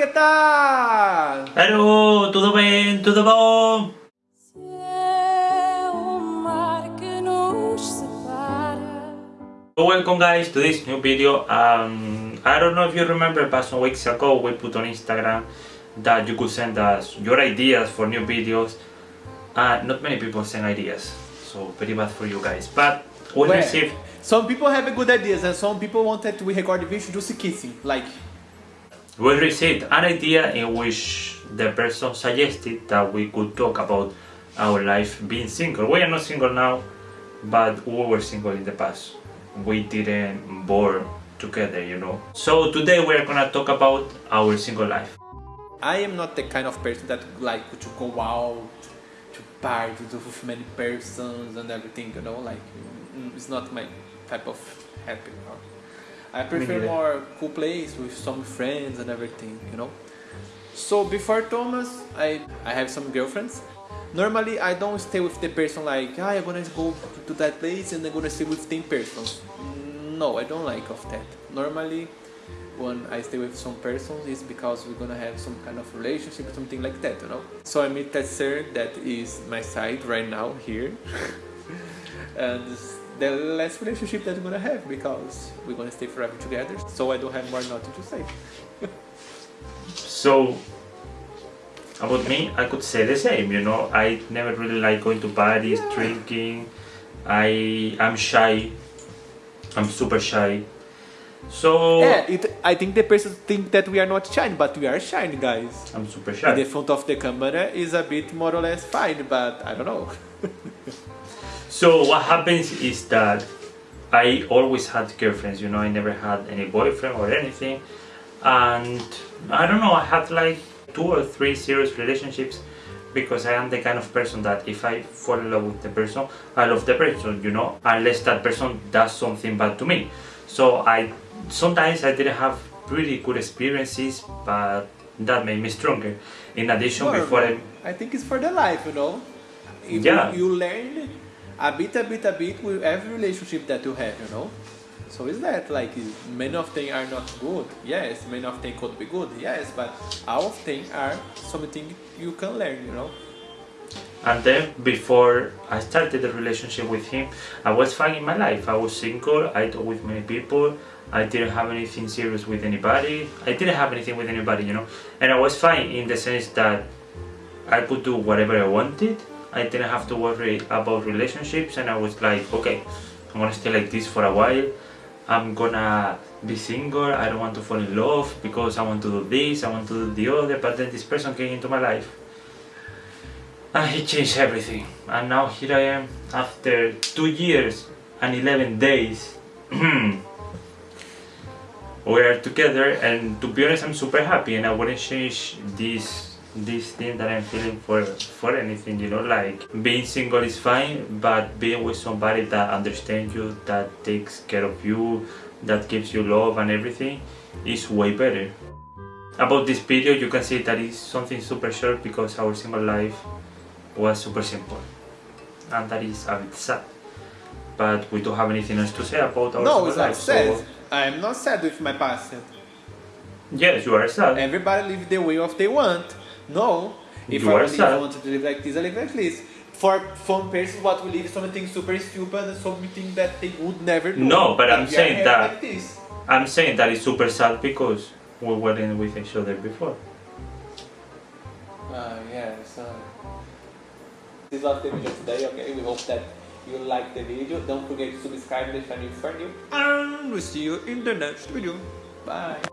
que tal? Hello, tudo bem? Tudo bom? Welcome guys to this new video. Um, I don't know if you remember but some weeks ago we put on Instagram that you could send us your ideas for new videos. Uh, not many people send ideas, so very bad for you guys. But we Well, received Some people have good ideas and some people wanted we record the video just kissing. Like, We received an idea in which the person suggested that we could talk about our life being single. We are not single now, but we were single in the past. We didn't born together, you know. So today we are gonna talk about our single life. I am not the kind of person that like to go out, to party to with many persons and everything, you know, like mm, it's not my type of happy. know. I prefer more cool place with some friends and everything, you know. So before Thomas, I I have some girlfriends. Normally I don't stay with the person like ah, I'm gonna go to that place and I'm gonna stay with 10 persons. No, I don't like of that. Normally when I stay with some persons it's because we're gonna have some kind of relationship or something like that, you know. So I meet that sir that is my side right now here, and the last relationship that we're gonna have because we're gonna stay forever together. So I don't have more nothing to say. So about me, I could say the same, you know. I never really like going to parties, drinking. I I'm shy. I'm super shy. So Yeah, it, I think the person think that we are not shy, but we are shy, guys. I'm super In shy. the front of the camera is a bit more or less fine, but I don't know. So what happens is that I always had girlfriends, you know, I never had any boyfriend or anything. And I don't know, I had like two or three serious relationships because I am the kind of person that if I fall in love with the person, I love the person, you know, unless that person does something bad to me. So I sometimes I didn't have pretty good experiences, but that made me stronger. In addition, Well, before I I think it's for the life, you know. If Yeah. you, you learn a bit, a bit, a bit with every relationship that you have, you know. So is that like many of them are not good? Yes, many of them could be good. Yes, but all of them are something you can learn, you know. And then before I started the relationship with him, I was fine in my life. I was single, I talked with many people, I didn't have anything serious with anybody. I didn't have anything with anybody, you know. And I was fine in the sense that I could do whatever I wanted. I didn't have to worry about relationships and I was like, okay, I'm gonna stay like this for a while. I'm gonna be single, I don't want to fall in love because I want to do this, I want to do the other, but then this person came into my life and he changed everything. And now here I am after two years and 11 days we are together. And to be honest I'm super happy and I wouldn't change this this thing that I'm feeling for for anything you know like being single is fine but being with somebody that understands you that takes care of you that gives you love and everything is way better about this video you can see that it's something super short because our single life was super simple and that is a bit sad but we don't have anything else to say about our no, single life sad. so I'm not sad with my past. yes you are sad Everybody live the way of they want. No, if You I are live, sad. want to live like this, I live like this. For some persons, what we live is something super stupid and something that they would never do. No, but I'm saying here that- Like this. I'm saying that it's super sad because we weren't with each other before Uh, yeah, so this was the video today. Okay, we hope that you like the video. Don't forget to subscribe if you're new for new. And we'll see you in the next video. Bye.